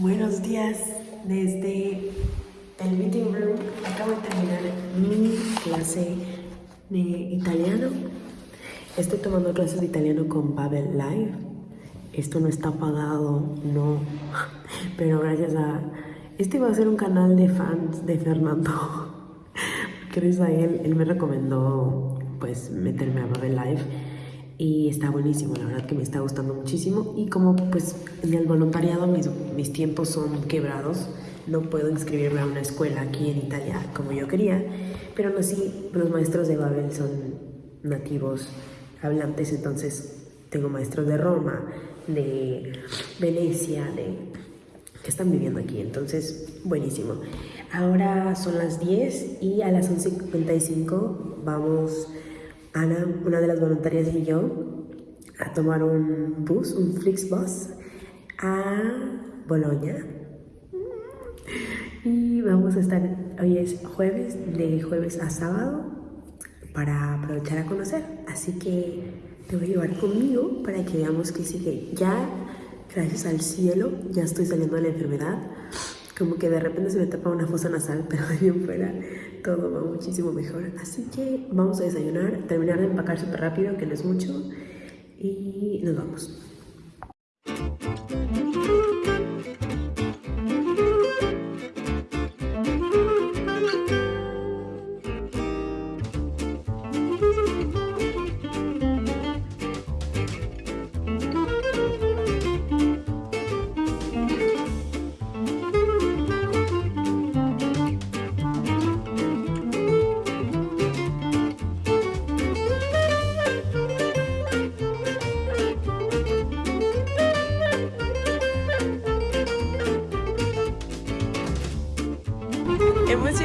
Buenos días desde el meeting room. Acabo de terminar mi clase de italiano. Estoy tomando clases de italiano con Babel Live. Esto no está pagado, no. Pero gracias a... Este va a ser un canal de fans de Fernando. Gracias a él, él me recomendó pues meterme a Babel Live y está buenísimo, la verdad que me está gustando muchísimo y como pues en el voluntariado mis, mis tiempos son quebrados, no puedo inscribirme a una escuela aquí en Italia como yo quería, pero no sí, los maestros de Babel son nativos hablantes, entonces tengo maestros de Roma, de Venecia, de que están viviendo aquí, entonces buenísimo. Ahora son las 10 y a las 11.55 vamos Ana, una de las voluntarias y yo a tomar un bus, un Flixbus a Bolonia. Y vamos a estar, hoy es jueves, de jueves a sábado, para aprovechar a conocer. Así que te voy a llevar conmigo para que veamos que sigue. Ya, gracias al cielo, ya estoy saliendo de la enfermedad como que de repente se me tapa una fosa nasal, pero de bien fuera todo va muchísimo mejor. Así que vamos a desayunar, terminar de empacar súper rápido, que no es mucho, y nos vamos. Hemos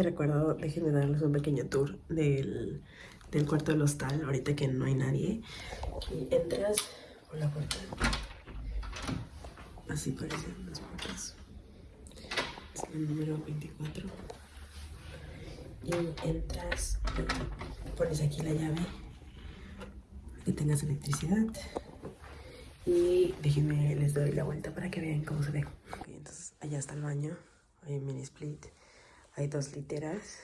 que recuerdo, déjenme darles un pequeño tour del, del cuarto del hostal, ahorita que no hay nadie. Y entras por la puerta. Así parecen las puertas. Es el número 24. Y entras, pones aquí la llave, que tengas electricidad. Y déjenme, les doy la vuelta para que vean cómo se ve. entonces allá está el baño, hay un mini split hay dos literas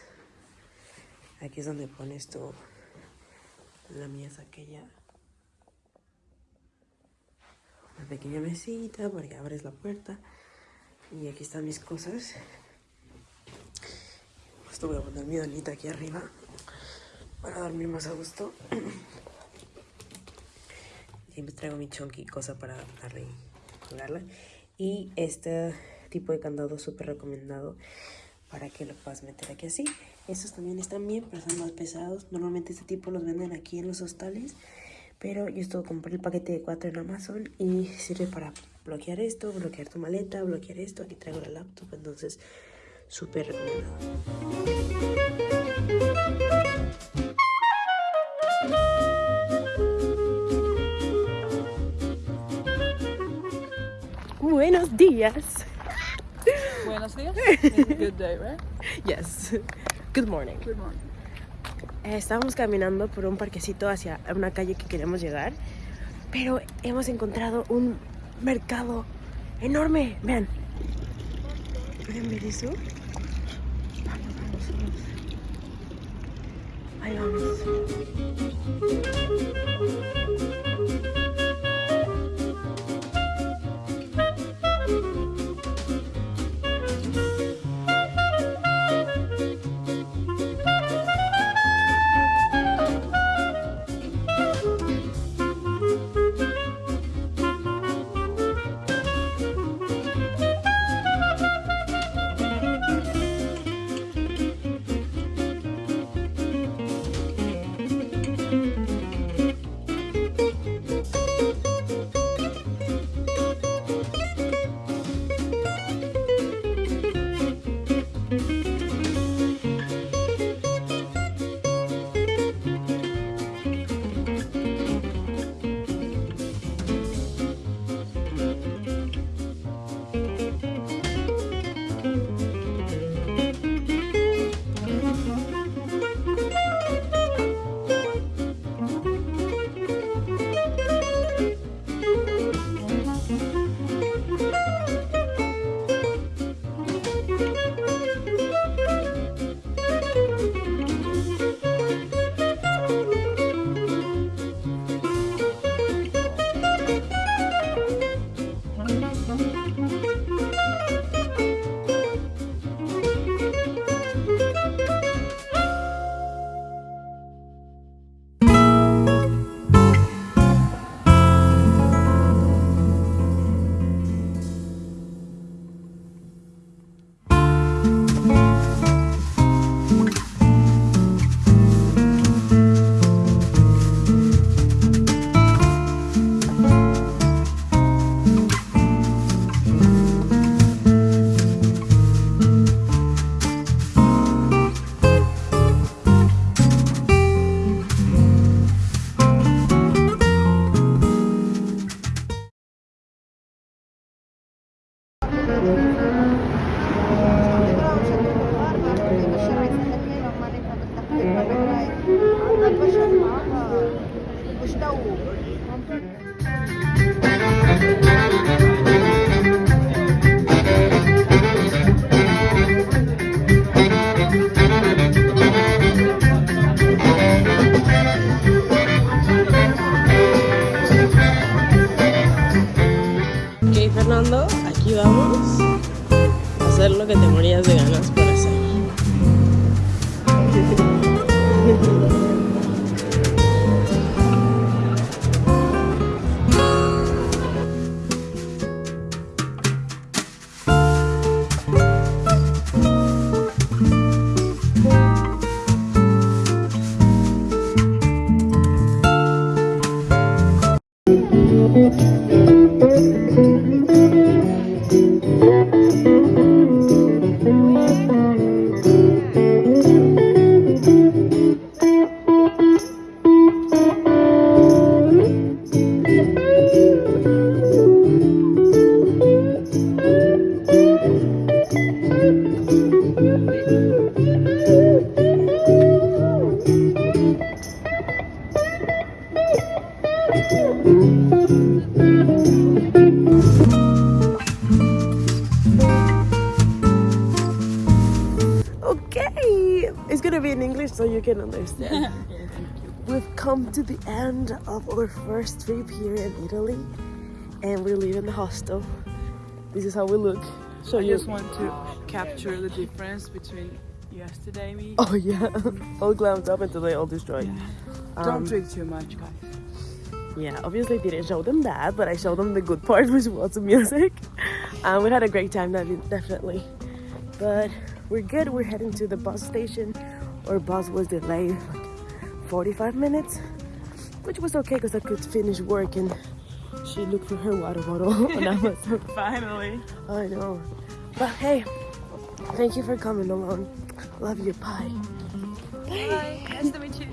Aquí es donde pones tu... La mía es aquella... Una pequeña mesita para que abres la puerta. Y aquí están mis cosas. Esto voy a poner mi donita aquí arriba para dormir más a gusto. Siempre traigo mi chunky cosa para jugarla. Y este tipo de candado súper recomendado para que lo puedas meter aquí así. Estos también están bien, pero son más pesados. Normalmente este tipo los venden aquí en los hostales. Pero yo esto compré el paquete de 4 en Amazon y sirve para bloquear esto, bloquear tu maleta, bloquear esto. Aquí traigo la laptop, entonces súper recomendado. Buenos días. Buenos días. Good day, right? Yes. Good morning. Good morning. Eh, estábamos caminando por un parquecito hacia una calle que queríamos llegar, pero hemos encontrado un mercado enorme. Vean. ¿Pueden ver eso? Vamos, vamos, vamos. Ahí vamos. Lo que Okay, it's gonna be in English so you can understand. We've come to the end of our first trip here in Italy, and we're leaving the hostel. This is how we look. So I you. just want to capture the difference between yesterday me. Oh yeah, all glammed up and today all destroyed. Yeah. Um, Don't drink too much, guys. Yeah, obviously didn't show them that, but I showed them the good part, which was the music. Um, we had a great time, definitely. But we're good. We're heading to the bus station. Our bus was delayed like 45 minutes, which was okay because I could finish work and she looked for her water bottle on Amazon. Finally. I know. But hey, thank you for coming along. Love you. Bye. Bye. Nice to meet you.